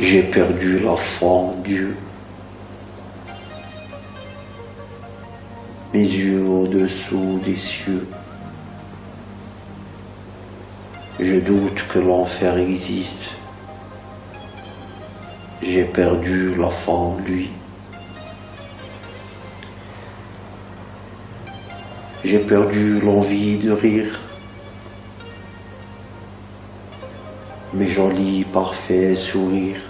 J'ai perdu la foi en Dieu. Mes yeux au-dessous des cieux. Je doute que l'enfer existe. J'ai perdu la foi en lui. J'ai perdu l'envie de rire. Mes jolis, parfaits sourires.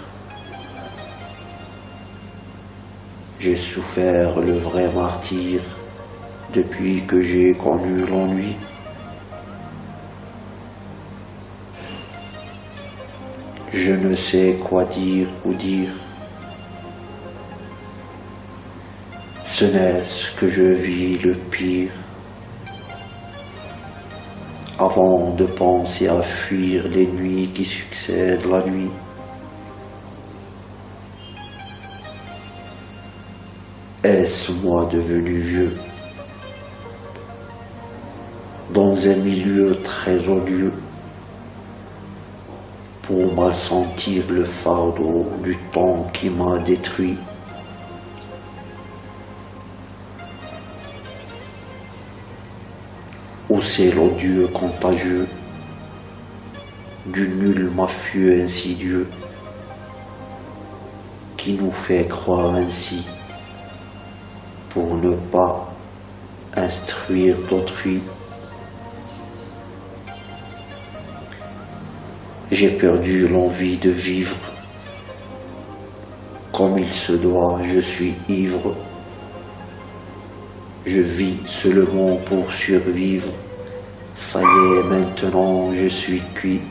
J'ai souffert le vrai martyr depuis que j'ai connu l'ennui. Je ne sais quoi dire ou dire. Ce n'est ce que je vis le pire. Avant de penser à fuir les nuits qui succèdent la nuit. Est-ce moi devenu vieux? Dans un milieu très odieux pour mal sentir le fardeau du temps qui m'a détruit. Ou c'est l'odieux contagieux du nul mafieux insidieux qui nous fait croire ainsi pour ne pas instruire d'autrui. J'ai perdu l'envie de vivre. Comme il se doit, je suis ivre. Je vis seulement pour survivre. Ça y est, maintenant je suis cuit.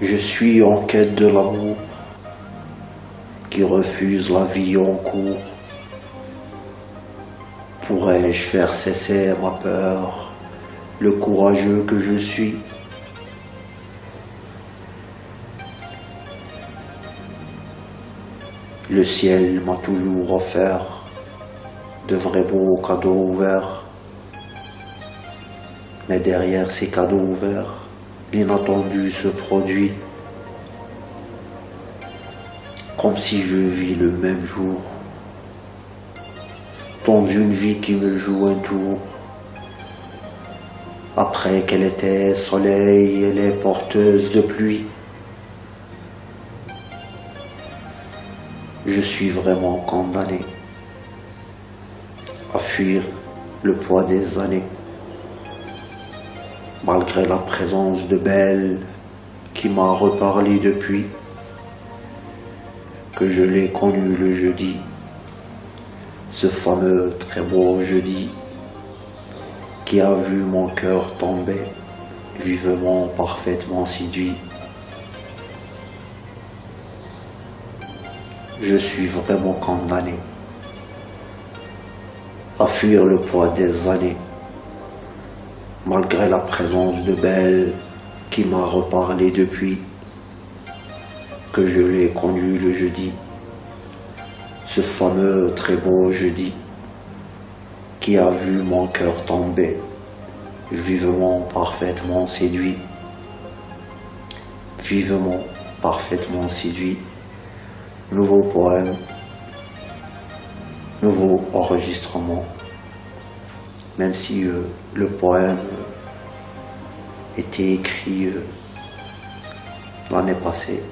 Je suis en quête de l'amour qui refuse la vie en cours. Pourrais-je faire cesser ma peur, le courageux que je suis? Le ciel m'a toujours offert de vrais beaux cadeaux ouverts. Mais derrière ces cadeaux ouverts, l'inattendu se produit comme si je vis le même jour, dans une vie qui me joue un tour. Après qu'elle était soleil, elle est porteuse de pluie. Je suis vraiment condamné à fuir le poids des années, malgré la présence de Belle qui m'a reparlé depuis que je l'ai connu le jeudi, ce fameux très beau jeudi qui a vu mon cœur tomber vivement, parfaitement séduit. Je suis vraiment condamné à fuir le poids des années, malgré la présence de Belle qui m'a reparlé depuis que je l'ai connu le jeudi, ce fameux très beau jeudi qui a vu mon cœur tomber, vivement, parfaitement séduit, vivement, parfaitement séduit. Nouveau poème, nouveau enregistrement, même si euh, le poème était écrit euh, l'année passée.